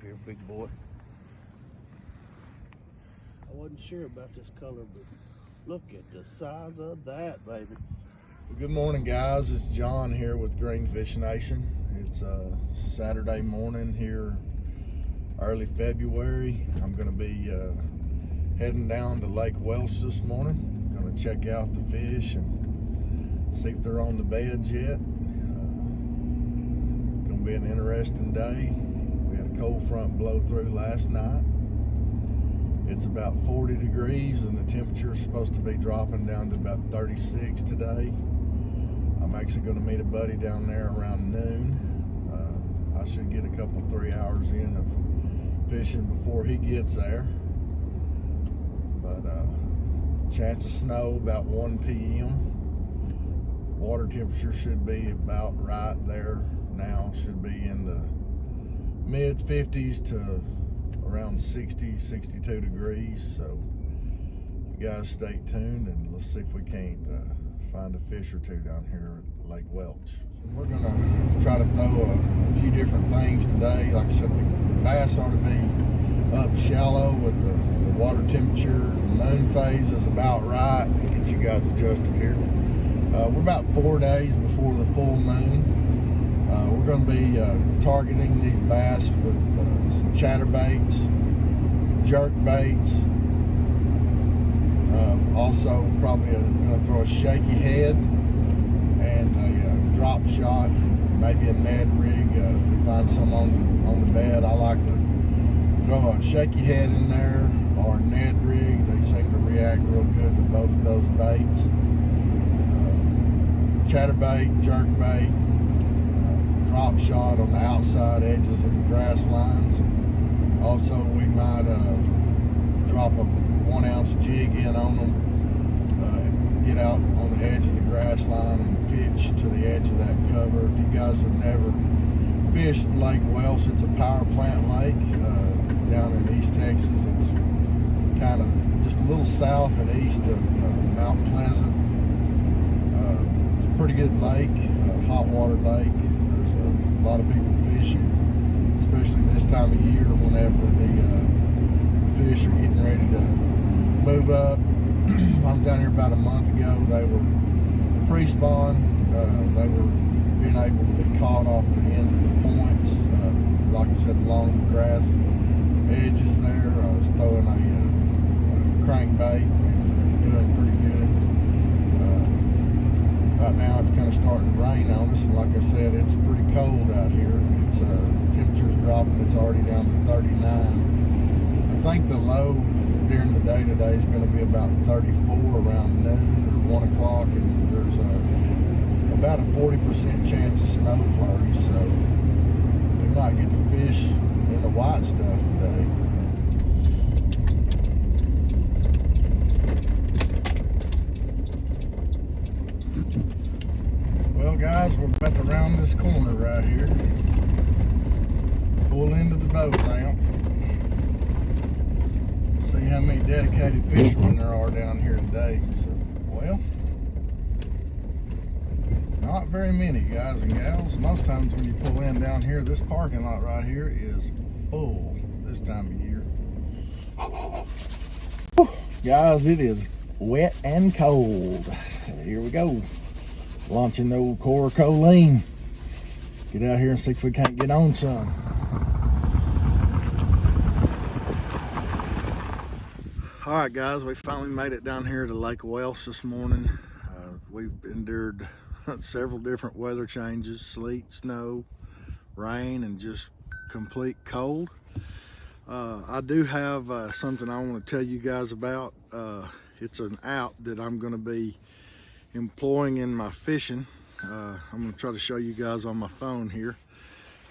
Come up here, big boy. I wasn't sure about this color, but look at the size of that, baby. Well, good morning, guys. It's John here with Greenfish Nation. It's uh, Saturday morning here, early February. I'm going to be uh, heading down to Lake Welsh this morning. Going to check out the fish and see if they're on the beds yet. Uh, going to be an interesting day. We had a cold front blow through last night. It's about 40 degrees and the temperature is supposed to be dropping down to about 36 today. I'm actually going to meet a buddy down there around noon. Uh, I should get a couple, three hours in of fishing before he gets there. But uh, chance of snow about 1 p.m. Water temperature should be about right there now. Should be in the mid 50s to around 60, 62 degrees. So you guys stay tuned and let's see if we can't uh, find a fish or two down here at Lake Welsh. We're gonna try to throw a, few different things today. Like I said, the, the, bass ought to be up shallow with the, the water temperature. The moon phase is about right. Get you guys adjusted here. Uh, we're about four days before the full moon. Uh, we're going to be uh, targeting these bass with uh, some chatterbaits, jerk baits. Uh, also, probably going to throw a shaky head and a uh, drop shot, maybe a Ned rig. Uh, if we find some on the on the bed, I like to throw a shaky head in there or a Ned rig. They seem to react real good to both of those baits. chatterbait, jerk bait drop shot on the outside edges of the grass lines. Also, we might uh, drop a one ounce jig in on them, uh, get out on the edge of the grass line and pitch to the edge of that cover. If you guys have never fished Lake Welsh, it's a power plant lake uh, down in East Texas. It's kind of just a little south and east of uh, Mount Pleasant. Uh, it's a pretty good lake, hot water lake a lot of people fishing, especially this time of year whenever the, uh, the fish are getting ready to move up. I was down here about a month ago. They were pre-spawn. Uh, they were being able to be caught off the ends of the points. Uh, like I said, along the grass edges there. I was throwing a, uh, a crankbait and doing pretty good. Right now it's kind of starting to rain on us, and like I said, it's pretty cold out here. It's uh, temperature's dropping. It's already down to 39. I think the low during the day today is going to be about 34 around noon or 1 o'clock, and there's a, about a 40% chance of snow flurries, so we might get to fish in the white stuff today. Well guys, we're about to round this corner right here. Pull into the boat ramp. See how many dedicated fishermen there are down here today. So, well, not very many guys and gals. Most times when you pull in down here, this parking lot right here is full this time of year. Whew. Guys, it is wet and cold. Here we go launching the old Cora-Coleen. Get out here and see if we can't get on some. All right, guys, we finally made it down here to Lake Welsh this morning. Uh, we've endured several different weather changes, sleet, snow, rain, and just complete cold. Uh, I do have uh, something I want to tell you guys about. Uh, it's an app that I'm going to be employing in my fishing. Uh, I'm gonna try to show you guys on my phone here.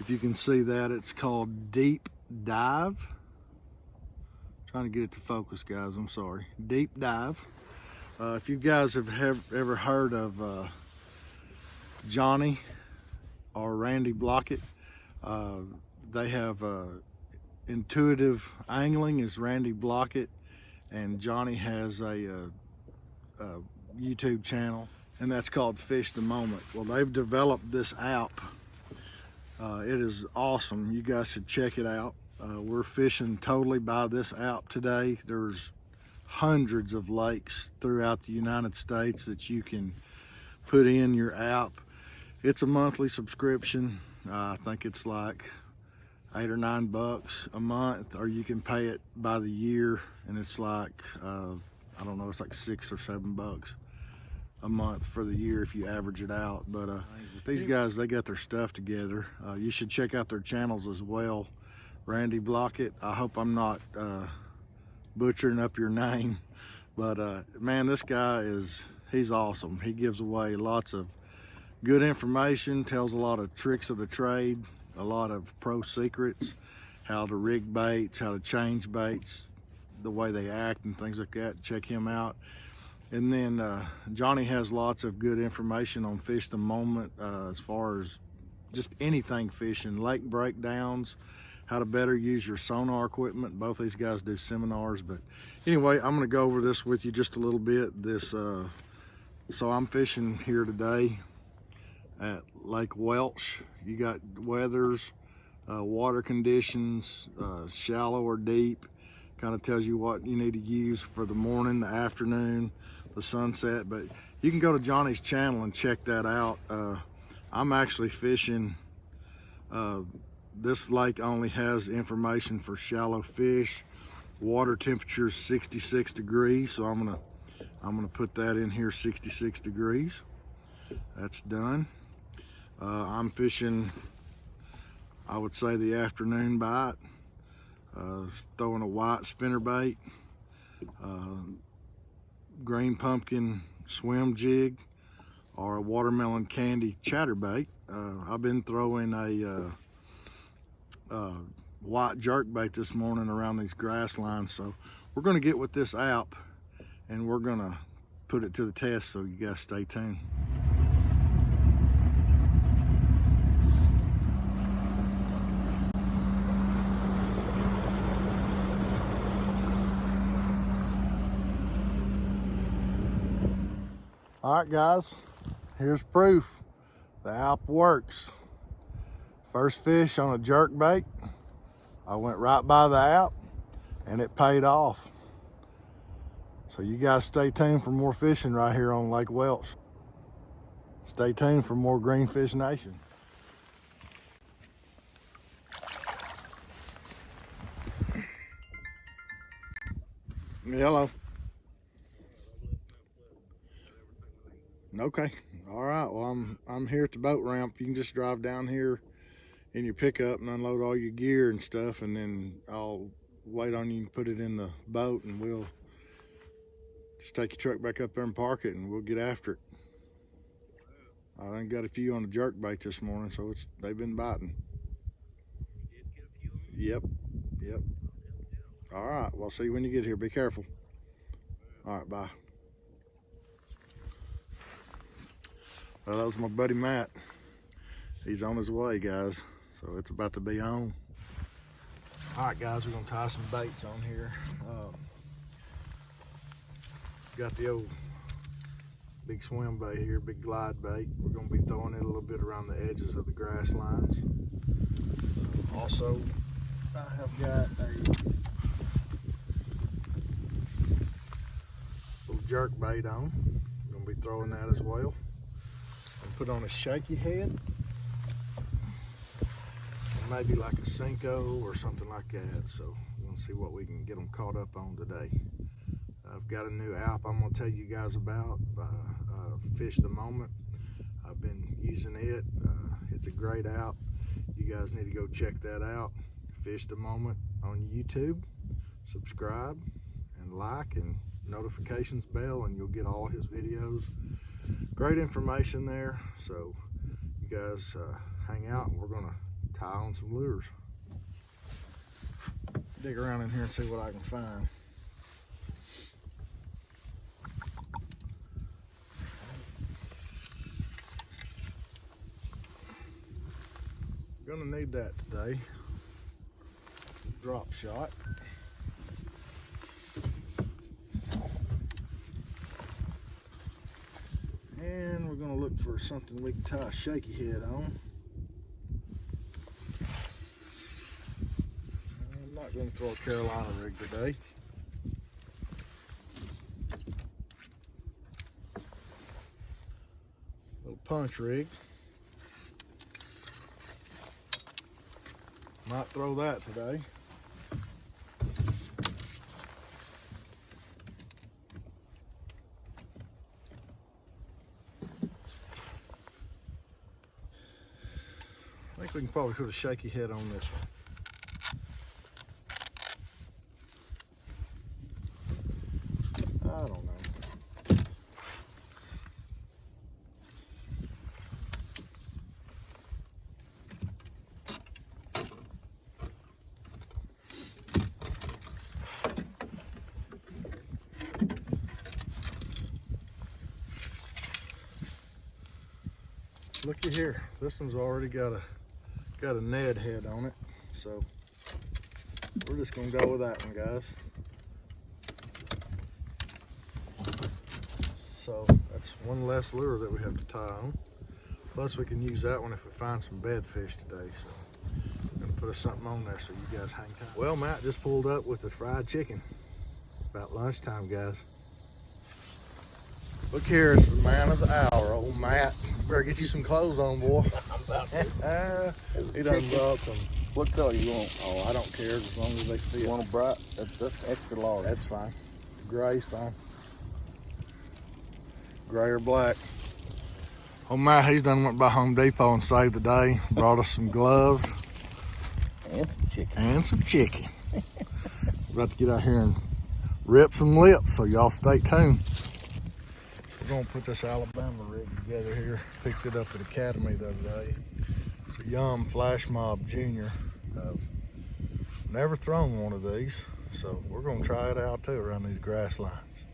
If you can see that, it's called Deep Dive. Trying to get it to focus, guys, I'm sorry. Deep Dive. Uh, if you guys have, have ever heard of uh, Johnny or Randy Blaukat, uh, they have uh, Intuitive Angling is Randy Blaukat, and Johnny has a, a, uh, a YouTube channel and that's called Fish the Moment. Well, they've developed this app Uh, it is awesome. You guys should check it out. Uh, we're fishing totally by this app today. There's hundreds of lakes throughout the United States that you can put in your app. It's a monthly subscription. Uh, I think it's like eight or nine bucks a month, or you can pay it by the year, and it's like uh, I don't know, it's like six or seven bucks a month for the year if you average it out. But uh, these guys, they got their stuff together. Uh, you should check out their channels as well. Randy Blaukat. I hope I'm not uh, butchering up your name, but uh, man, this guy is he's awesome. He gives away lots of good information, tells a lot of tricks of the trade, a lot of pro secrets, how to rig baits, how to change baits, the way they act and things like that. Check him out. And then uh, Johnny has lots of good information on Fish the Moment uh, as far as just anything fishing, lake breakdowns, how to better use your sonar equipment. Both these guys do seminars. But anyway, I'm going to go over this with you just a little bit. This, uh, So I'm fishing here today at Lake Welsh. You got weathers, uh, water conditions, uh, shallow or deep. Kind of tells you what you need to use for the morning, the afternoon, the sunset. But you can go to Johnny's channel and check that out. Uh, I'm actually fishing. Uh, this lake only has information for shallow fish. Water temperature is 66 degrees, so I'm gonna I'm gonna put that in here 66 degrees. That's done. Uh, I'm fishing, I would say the afternoon bite, uh, throwing a white spinner bait, uh, green pumpkin swim jig, or a watermelon candy chatterbait. Uh, I've been throwing a uh, uh, white jerk bait this morning around these grass lines. So we're gonna get with this app and we're gonna put it to the test. So you guys stay tuned. All right, guys, here's proof. The app works. First fish on a jerk bait. I went right by the app and it paid off. So you guys stay tuned for more fishing right here on Lake Welsh. Stay tuned for more Greenfish Nation. Hello. Okay. All right. Well, I'm I'm here at the boat ramp. You can just drive down here in your pickup and unload all your gear and stuff, and then I'll wait on you and put it in the boat, and we'll just take your truck back up there and park it, and we'll get after it. I done got a few on the jerk bait this morning, so it's they've been biting. Yep. Yep. All right. Well, see you when you get here. Be careful. All right. Bye. Well, that was my buddy Matt. He's on his way, guys. So it's about to be on. All right, guys, we're gonna tie some baits on here. Um, got the old big swim bait here, big glide bait. We're gonna be throwing it a little bit around the edges of the grass lines. Also, I have got a little jerk bait on. Gonna be throwing that as well put on a shaky head. Maybe like a Senko or something like that. So gonna see what we can get them caught up on today. I've got a new app I'm gonna tell you guys about, uh, uh, Fish the Moment. I've been using it. Uh, it's a great app. You guys need to go check that out. Fish the Moment on YouTube. Subscribe and like and notifications bell and you'll get all his videos great information there. So you guys uh, hang out and we're gonna tie on some lures. Dig around in here and see what I can find. Gonna need that today. Drop shot. going to look for something we can tie a shaky head on. I'm not going to throw a Carolina rig today. Little punch rig. Might throw that today. Probably put a shaky head on this one. I don't know. Looky here, this one's already got a got a Ned head on it, so we're just gonna go with that one, guys. So that's one less lure that we have to tie on. Plus we can use that one if we find some bed fish today. So I'm gonna put us something on there so you guys hang tight. Well, Matt just pulled up with the fried chicken. About lunchtime, guys. Look here, it's the man of the hour, old Matt. Better get you some clothes on, boy. I'm about to. he done brought some. What color you want? Oh, I don't care as long as they fit. You want a bright? That's, that's extra large. That's fine. Gray's fine. Gray or black. Oh Matt, he's done went by Home Depot and saved the day. Brought us some gloves And some chicken. and some chicken. About to get out here and rip some lips, so y'all stay tuned. We're gonna put this Alabama rig together here. Picked it up at Academy the other day. It's a Yum Flash Mob Junior. Uh, never thrown one of these, so we're gonna try it out too around these grass lines.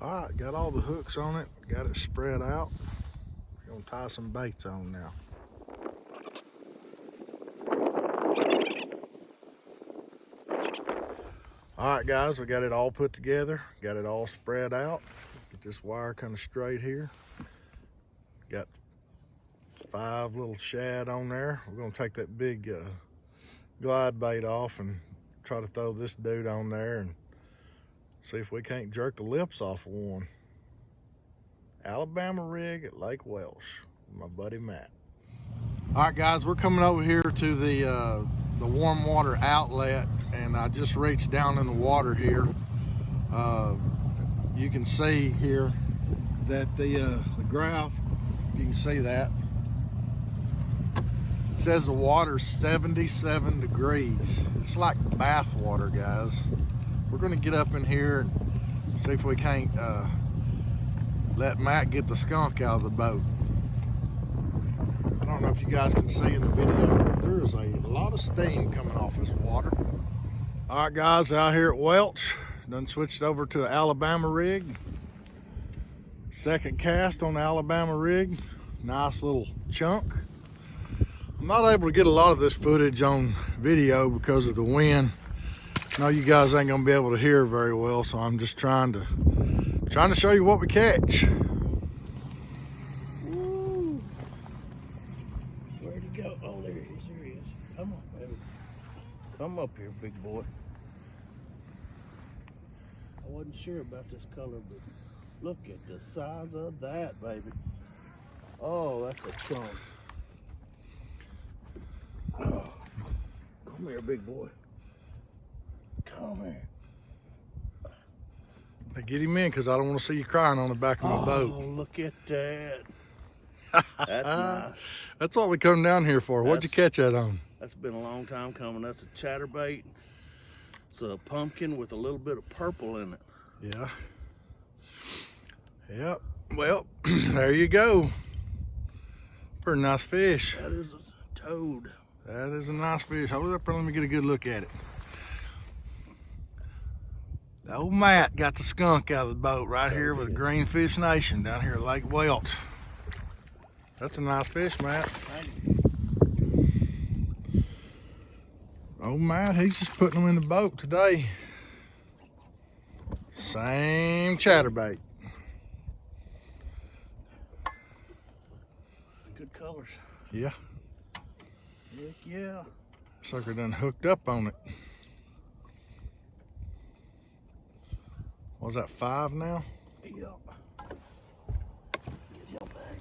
All right, got all the hooks on it, got it spread out. We're gonna tie some baits on now. All right, guys, we got it all put together, got it all spread out. Get this wire kind of straight here. Got five little shad on there. We're gonna take that big uh, glide bait off and try to throw this dude on there and see if we can't jerk the lips off of one. Alabama rig at Lake Welsh my buddy Matt. All right, guys, we're coming over here to the uh, the warm water outlet, and I just reached down in the water here. Uh, you can see here that the uh, the graph, you can see that. It says the water's 77 degrees. It's like bath water, guys. We're gonna get up in here and see if we can't uh, let Matt get the skunk out of the boat. I don't know if you guys can see in the video, but there is a lot of steam coming off this water. All right, guys, out here at Welsh, done switched over to an Alabama rig. Second cast on the Alabama rig. Nice little chunk. I'm not able to get a lot of this footage on video because of the wind. I know you guys ain't gonna be able to hear very well, so I'm just trying to trying to show you what we catch. Woo. Where'd he go? Oh, there he is. There he is. Come on, baby. Come up here, big boy. I wasn't sure about this color, but look at the size of that, baby. Oh, that's a chunk. Oh. Come here, big boy. Come here. Hey, Get him in because I don't want to see you crying on the back of my oh, boat. look at that. That's nice. That's what we come down here for. What'd you catch that on? That's been a long time coming. That's a chatterbait. It's a pumpkin with a little bit of purple in it. Yeah. Yep. Well, there you go. Pretty nice fish. That is a toad. That is a nice fish. Hold it up and let me get a good look at it. The old Matt got the skunk out of the boat right here with Greenfish Nation down here at Lake Welsh. That's a nice fish, Matt. Oh, Old Matt, he's just putting them in the boat today. Same chatterbait. Good colors. Yeah. Heck yeah. Sucker done hooked up on it. Was that five now? Yep. Get him back.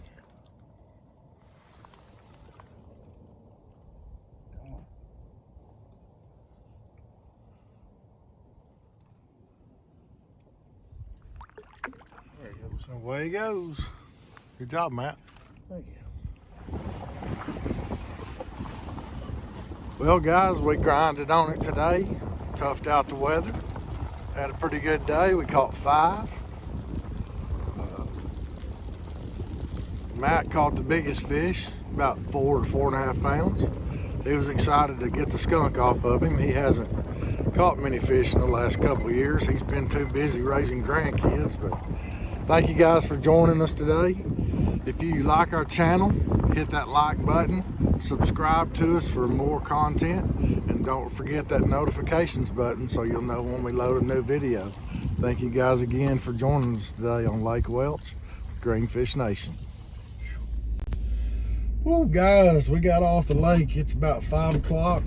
Come on. There he goes. So away he goes. Good job, Matt. Thank you. Well, guys, we grinded on it today. Toughed out the weather. Had a pretty good day. We caught five. Uh, Matt caught the biggest fish, about four to four and a half pounds. He was excited to get the skunk off of him. He hasn't caught many fish in the last couple years. He's been too busy raising grandkids. But thank you guys for joining us today. If you like our channel, hit that like button, subscribe to us for more content, and don't forget that notifications button so you'll know when we load a new video. Thank you guys again for joining us today on Lake Welsh with Greenfish Nation. Well, guys, we got off the lake. It's about five o'clock.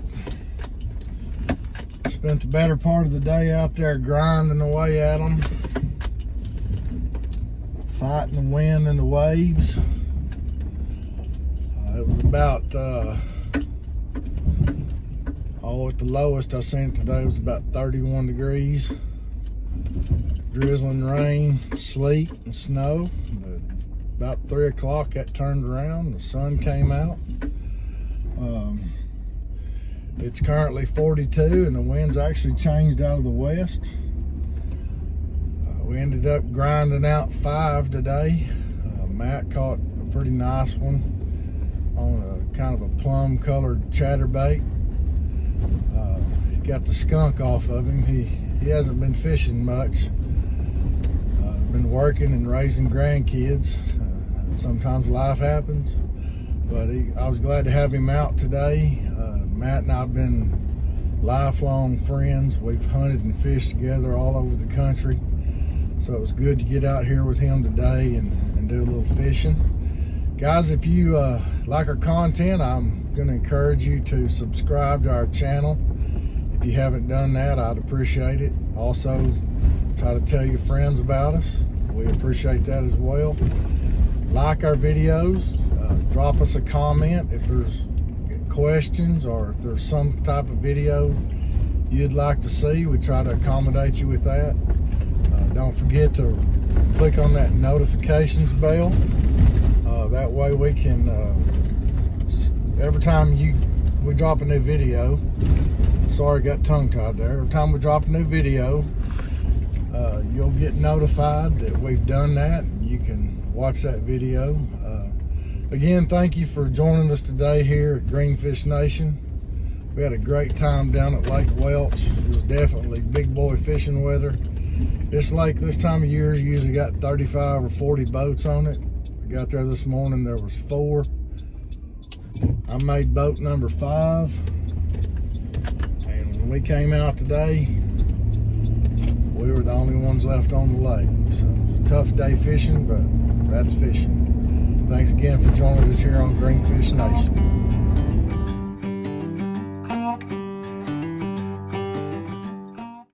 Spent the better part of the day out there grinding away at them fighting the wind and the waves. Uh, it was about, uh, oh, at the lowest I seen it today was about 31 degrees. Drizzling rain, sleet, and snow. But about 3 o'clock, that turned around. The sun came out. Um, it's currently 42, and the wind's actually changed out of the west. We ended up grinding out five today. Uh, Matt caught a pretty nice one on a kind of a plum colored chatterbait. Uh, got the skunk off of him. He, he hasn't been fishing much. Uh, been working and raising grandkids. Uh, sometimes life happens. But he, I was glad to have him out today. Uh, Matt and I have been lifelong friends. We've hunted and fished together all over the country. So it was good to get out here with him today and, and do a little fishing. Guys, if you uh, like our content, I'm going to encourage you to subscribe to our channel. If you haven't done that, I'd appreciate it. Also, try to tell your friends about us. We appreciate that as well. Like our videos. Uh, drop us a comment if there's questions or if there's some type of video you'd like to see. We try to accommodate you with that. Don't forget to click on that notifications bell. Uh, that way we can, uh, every time you we drop a new video, sorry got tongue tied there, every time we drop a new video, uh, you'll get notified that we've done that. You can watch that video. Uh, again, thank you for joining us today here at Greenfish Nation. We had a great time down at Lake Welsh. It was definitely big boy fishing weather. This lake this time of year You usually got 35 or 40 boats on it. I got there this morning, there was four. I made boat number five. And when we came out today, we were the only ones left on the lake. So it was a tough day fishing, but that's fishing. Thanks again for joining us here on Greenfish Nation.